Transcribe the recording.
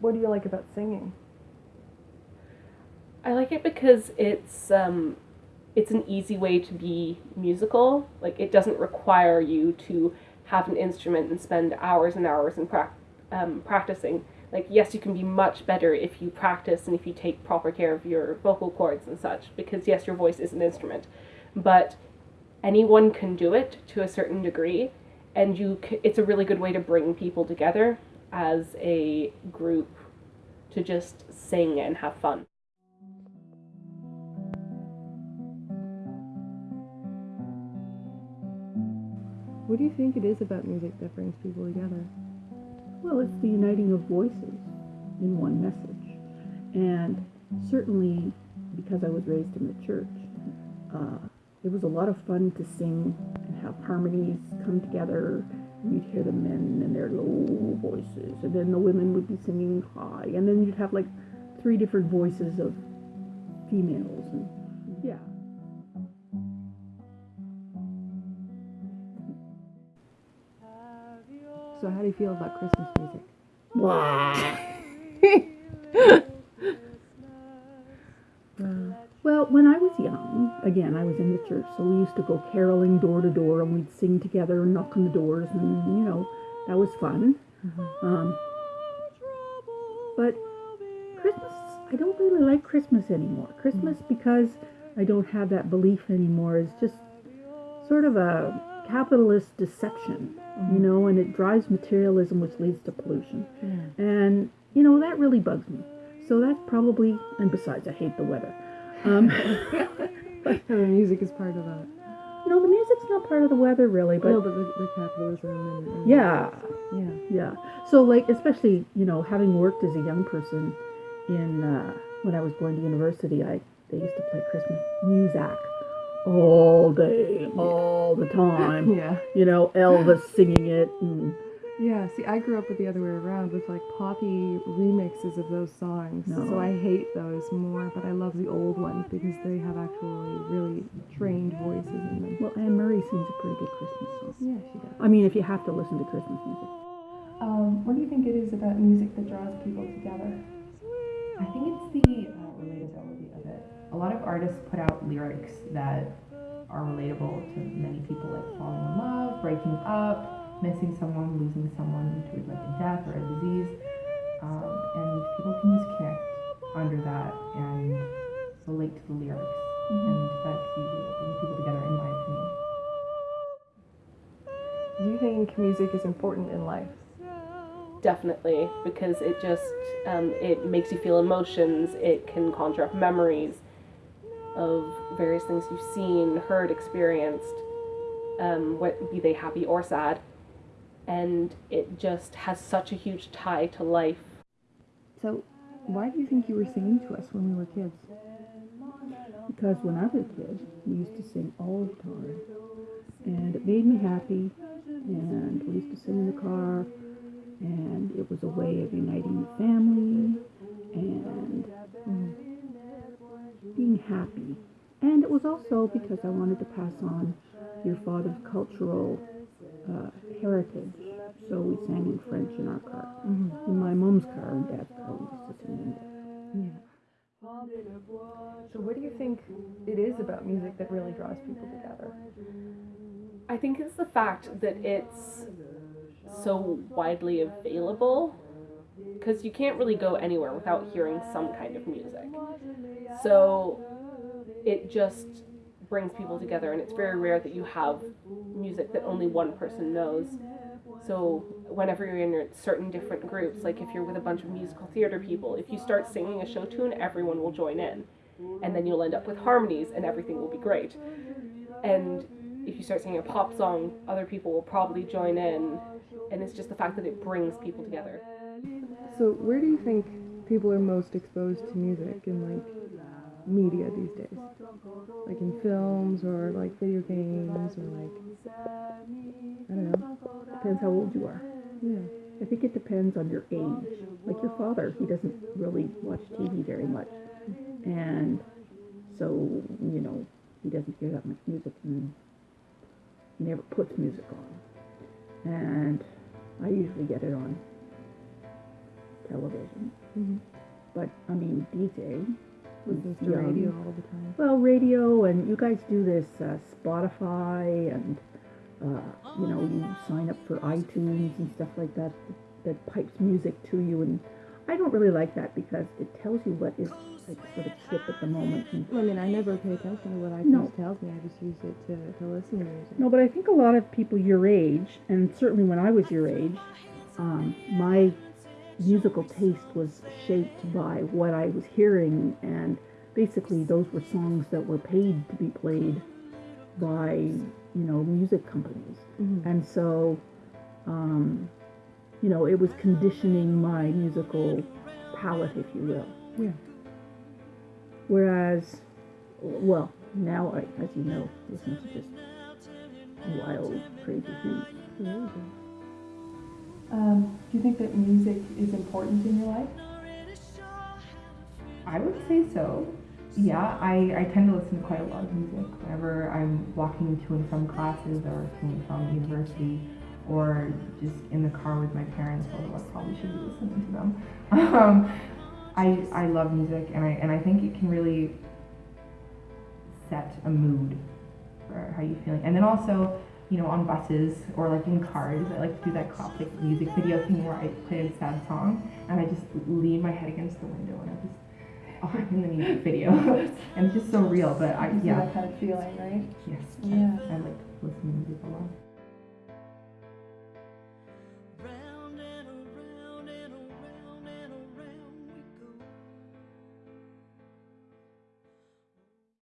What do you like about singing? I like it because it's um, it's an easy way to be musical. Like it doesn't require you to have an instrument and spend hours and hours in pra- um, practicing. Like yes, you can be much better if you practice and if you take proper care of your vocal cords and such. Because yes, your voice is an instrument, but anyone can do it to a certain degree, and you c- it's a really good way to bring people together as a group to just sing and have fun. What do you think it is about music that brings people together? Well, it's the uniting of voices in one message. And certainly because I was raised in the church, uh, it was a lot of fun to sing and have harmonies come together. You'd hear the men in their low voices, and then the women would be singing high, and then you'd have like three different voices of females, and yeah. So how do you feel about Christmas music? Well, again, I was in the church, so we used to go caroling door to door and we'd sing together and knock on the doors, and you know, that was fun. Um, but Christmas, I don't really like Christmas anymore. Christmas, because I don't have that belief anymore, is just sort of a capitalist deception, you know, and it drives materialism, which leads to pollution. And, you know, that really bugs me. So that's probably, and besides, I hate the weather. Um, the music is part of that. no, the music's not part of the weather, really, but no, but the, the capitalism and, and yeah, yeah. yeah. So, like, especially, you know, having worked as a young person in, uh, when I was going to university, I, they used to play Christmas music all day, all the time. Yeah. You know, Elvis singing it and Yeah, see, I grew up with the other way around with like poppy remixes of those songs. No. So I hate those more, but I love the old ones because they have actually really trained voices in them. Well, Anne Murray sings a pretty good Christmas song. Yeah, she does. I mean, if you have to listen to Christmas music. Um, what do you think it is about music that draws people together? I think it's the uh, relatability of it. A lot of artists put out lyrics that are relatable to many people, like falling in love, breaking up, missing someone, losing someone to like a death or a disease. Um, and people can just connect under that and relate to the lyrics. And that's usually what brings people together, in my opinion. Do you think music is important in life? definitely because it just um, it makes you feel emotions it can conjure up memories of various things you've seen heard experienced um, what be they happy or sad and it just has such a huge tie to life So, why do you think you were singing to us when we were kids? Because when I was a kid, we used to sing all the time. And it made me happy. And we used to sing in the car. And it was a way of uniting the family and mm, being happy. And it was also because I wanted to pass on your father's cultural uh, heritage. So we sang in French in our car. Mm-hmm. In my mom's car and dad's car, we used to sing in English. So what do you think it is about music that really draws people together? i think it's the fact that it's so widely available because you can't really go anywhere without hearing some kind of music so it just brings people together and it's very rare that you have music that only one person knows. So whenever you're in certain different groups like if you're with a bunch of musical theater people if you start singing a show tune everyone will join in. And then you'll end up with harmonies and everything will be great. And if you start singing a pop song other people will probably join in. And it's just the fact that it brings people together. So where do you think people are most exposed to music in like media these days? Like in films or like video games or like I don't know. Depends how old you are. Yeah. I think it depends on your age. Like your father, he doesn't really watch TV very much. And so, you know, he doesn't hear that much music and he never puts music on. And I usually get it on television. Mhm. But I mean, DJ. Listens to young. radio all the time. Well, radio, and you guys do this uh, Spotify, and uh, you know, you sign up for iTunes and stuff like that, that pipes music to you. And I don't really like that because it tells you what is like sort of hip at the moment. And, I mean, I never pay attention to what iTunes No. tells me. I just use it to, to listen to music. no, but I think a lot of people your age, and certainly when I was your age, um, my musical taste was shaped by what I was hearing, and basically those were songs that were paid to be played by you know music companies, Mhm. and so um, you know it was conditioning my musical palette, if you will. Yeah. Whereas, well, now I, as you know, listen to just wild, crazy things. Good. Um, do you think that music is important in your life? I would say so. Yeah, I, I tend to listen to quite a lot of music whenever I'm walking to and from classes or to and from university or just in the car with my parents, although I probably should be listening to them. Um, I, I love music and I, and I think it can really set a mood for how you're feeling. And then also, you know, on buses or like in cars, I like to do that classic music video thing where I play a sad song and I just lean my head against the window and I just oh, I'm in the music video. and it's just so real, but I yeah. that kind of feeling, right? Yes. Yeah. I like